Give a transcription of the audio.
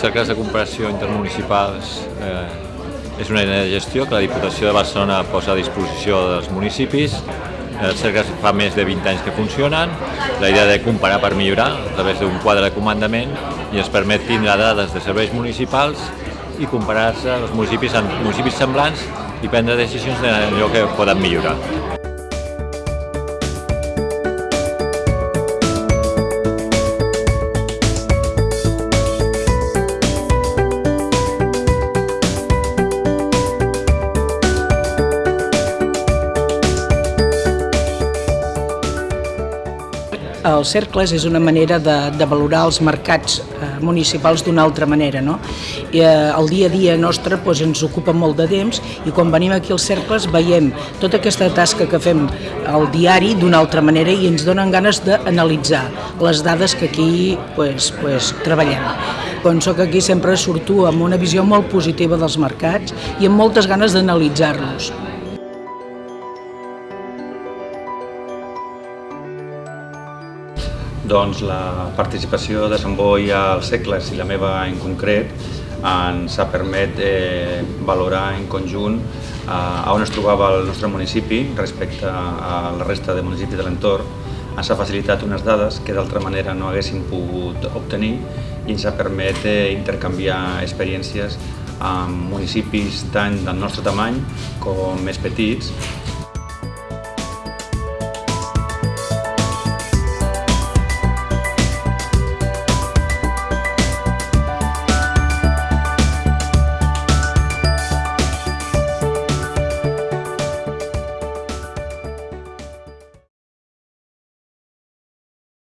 Cercles de comparació intermunicipals eh, és una eina de gestió que la Diputació de Barcelona posa a disposició dels municipis. Els cercles fa més de 20 anys que funcionen. La idea de comparar per millorar a través d'un quadre de comandament i ens permet tindre dades de serveis municipals i comparar-se els municipis municipis semblants i prendre decisions d'allò que poden millorar. Els cercles és una manera de, de valorar els mercats eh, municipals d'una altra manera. No? I, eh, el dia a dia nostre doncs, ens ocupa molt de temps i quan venim aquí als cercles veiem tota aquesta tasca que fem al diari d'una altra manera i ens donen ganes d'analitzar les dades que aquí pues, pues, treballem. Quan sóc aquí sempre surto amb una visió molt positiva dels mercats i amb moltes ganes d'analitzar-los. Doncs la participació de Sant Boi als segles i la meva en concret ens ha permet eh, valorar en conjunt eh, on es trobava el nostre municipi respecte a la resta de municipis de l'entorn. Ens ha facilitat unes dades que d'altra manera no haguéssim pogut obtenir i ens ha permet eh, intercanviar experiències amb municipis tant del nostre tamany com més petits